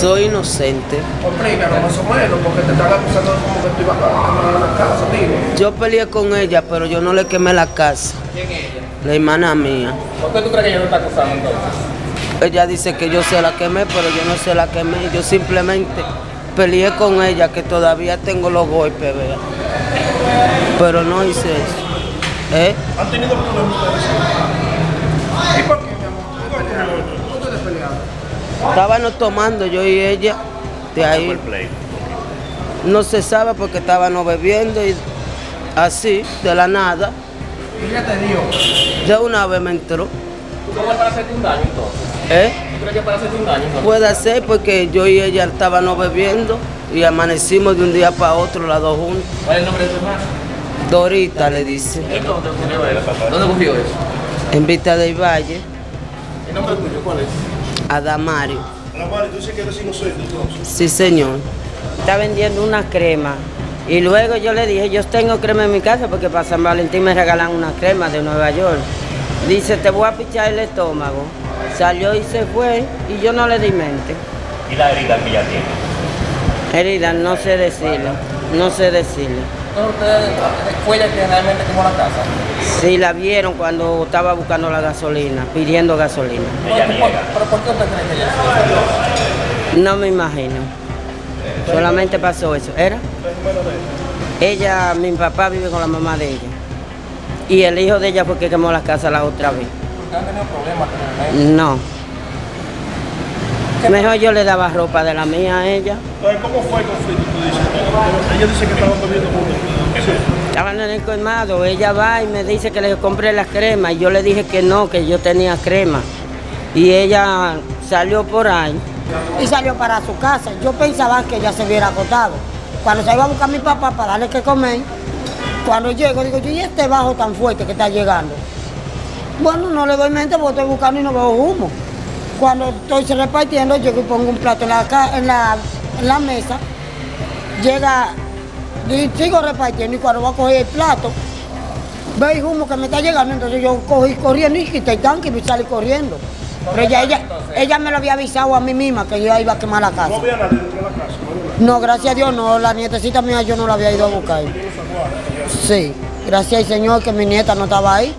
Soy inocente. Explícanos más o menos, porque te están acusando como que tú ibas a quemar una casa, dime. Yo peleé con ella, pero yo no le quemé la casa. ¿Quién es ella? La hermana mía. ¿Por qué tú crees que ella no está acusando entonces? Ella dice que yo se la quemé, pero yo no se la quemé. Yo simplemente peleé con ella, que todavía tengo los golpes, vea. Pero no hice eso. ¿Eh? ¿Han tenido problemas ustedes? ¿Y por qué, mi amor? ¿Por qué? ¿Por qué ustedes pelearon? Estábamos tomando yo y ella. De ahí no se sabe porque estábamos bebiendo y así, de la nada. Y ella te dio. De una vez me entró. ¿Tú cómo es para hacerte un daño entonces? ¿Eh? ¿Tú crees que para hacerte un daño entonces? Puede ser porque yo y ella estábamos bebiendo y amanecimos de un día para otro las dos juntas. ¿Cuál es el nombre de tu hermana? Dorita le dice, ¿Dónde ocurrió eso? ¿Dónde ocurrió eso? en Vista del Valle, ¿El nombre tuyo cuál es? Adamario. La Mari, tú dices que eres inocente entonces. Sí, señor. Está vendiendo una crema. Y luego yo le dije, yo tengo crema en mi casa porque para San Valentín me regalan una crema de Nueva York. Dice, te voy a pichar el estómago. Salió y se fue y yo no le di mente. y la herida que ella tiene. Herida, no sé decirlo, no sé decirlo. Entonces ustedes, fue ella que realmente quemó la casa. Sí, la vieron cuando estaba buscando la gasolina, pidiendo gasolina. Ella ¿Pero, niega. pero por qué usted cree que ella hizo eso? No me imagino. Solamente pasó eso. ¿Era? Ella, mi papá vive con la mamá de ella. Y el hijo de ella fue que quemó la casa la otra vez. Porque han tenido problemas con el No. Mejor yo le daba ropa de la mía a ella. Entonces, ¿cómo fue el conflicto? Tú dices, ella dice que estaban bebiendo juntos. Estaban en el colmado, ella va y me dice que le compré las cremas y yo le dije que no, que yo tenía crema. Y ella salió por ahí. y salió para su casa. Yo pensaba que ella se hubiera acostado. Cuando se iba a buscar a mi papá para darle que comer, cuando llego, digo yo, ¿y este bajo tan fuerte que está llegando? Bueno, no le doy mente porque estoy buscando y no veo humo. Cuando estoy repartiendo, llego y pongo un plato en la mesa, llega, y sigo repartiendo y cuando voy a coger el plato, veo el humo que me está llegando, entonces yo cogí corriendo y quité el tanque y salí corriendo. Pero ella, ella, ella me lo había avisado a mí misma que yo iba a quemar la No casa. había nadie dentro de la casa. ¿no? No, gracias a Dios, no, la nietecita mía yo no la había ido a buscar. Sí, gracias al Señor que mi nieta no estaba ahí.